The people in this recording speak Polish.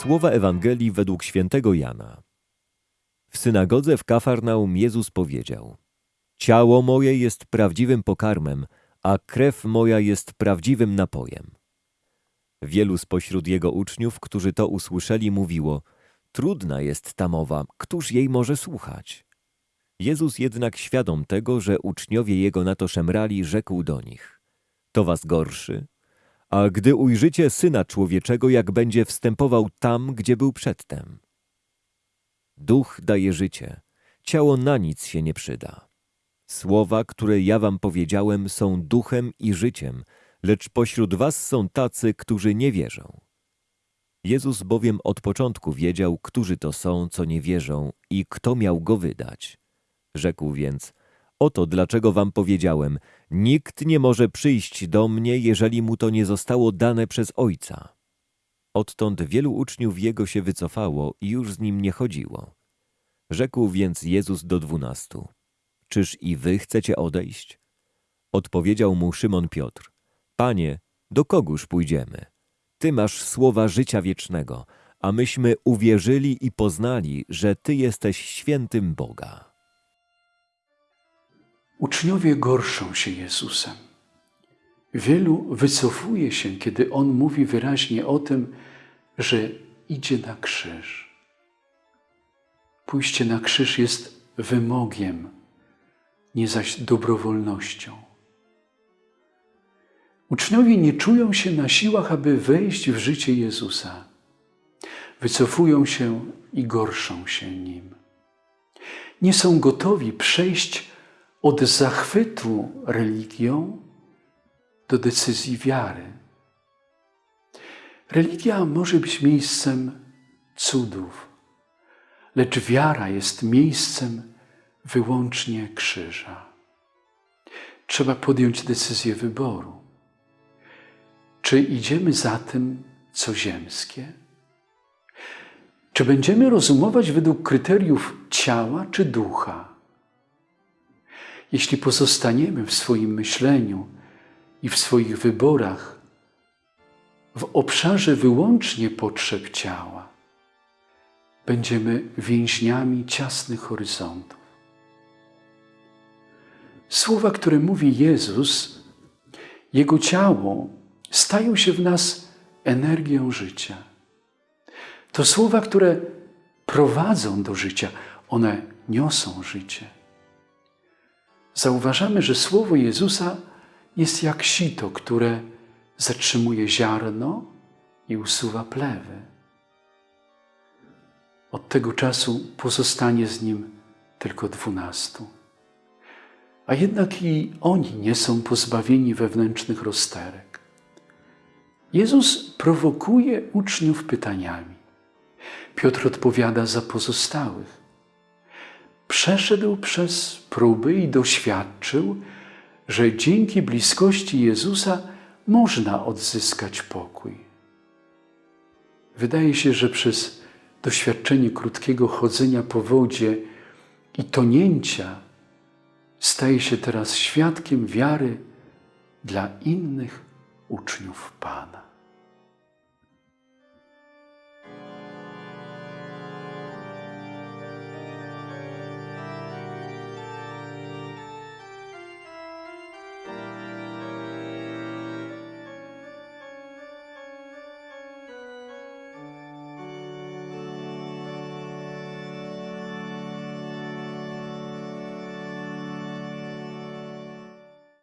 Słowa Ewangelii według świętego Jana. W synagodze w Kafarnaum Jezus powiedział: Ciało moje jest prawdziwym pokarmem, a krew moja jest prawdziwym napojem. Wielu spośród jego uczniów, którzy to usłyszeli, mówiło: Trudna jest ta mowa, któż jej może słuchać? Jezus jednak świadom tego, że uczniowie jego na to szemrali, rzekł do nich: To was gorszy? A gdy ujrzycie syna człowieczego, jak będzie wstępował tam, gdzie był przedtem. Duch daje życie, ciało na nic się nie przyda. Słowa, które ja wam powiedziałem, są duchem i życiem, lecz pośród was są tacy, którzy nie wierzą. Jezus bowiem od początku wiedział, którzy to są, co nie wierzą i kto miał go wydać. Rzekł więc, oto dlaczego wam powiedziałem, nikt nie może przyjść do mnie, jeżeli mu to nie zostało dane przez Ojca. Odtąd wielu uczniów jego się wycofało i już z nim nie chodziło. Rzekł więc Jezus do dwunastu, czyż i wy chcecie odejść? Odpowiedział mu Szymon Piotr, Panie, do kogóż pójdziemy? Ty masz słowa życia wiecznego, a myśmy uwierzyli i poznali, że Ty jesteś świętym Boga. Uczniowie gorszą się Jezusem. Wielu wycofuje się, kiedy On mówi wyraźnie o tym, że idzie na krzyż. Pójście na krzyż jest wymogiem, nie zaś dobrowolnością. Uczniowie nie czują się na siłach, aby wejść w życie Jezusa. Wycofują się i gorszą się Nim. Nie są gotowi przejść od zachwytu religią do decyzji wiary. Religia może być miejscem cudów, lecz wiara jest miejscem wyłącznie krzyża. Trzeba podjąć decyzję wyboru. Czy idziemy za tym, co ziemskie? Czy będziemy rozumować według kryteriów ciała czy ducha? Jeśli pozostaniemy w swoim myśleniu i w swoich wyborach w obszarze wyłącznie potrzeb ciała, będziemy więźniami ciasnych horyzontów. Słowa, które mówi Jezus, Jego ciało stają się w nas energią życia. To słowa, które prowadzą do życia, one niosą życie. Zauważamy, że słowo Jezusa jest jak sito, które zatrzymuje ziarno i usuwa plewy. Od tego czasu pozostanie z nim tylko dwunastu. A jednak i oni nie są pozbawieni wewnętrznych rozterek. Jezus prowokuje uczniów pytaniami. Piotr odpowiada za pozostałych. Przeszedł przez próby i doświadczył, że dzięki bliskości Jezusa można odzyskać pokój. Wydaje się, że przez doświadczenie krótkiego chodzenia po wodzie i tonięcia staje się teraz świadkiem wiary dla innych uczniów Pana.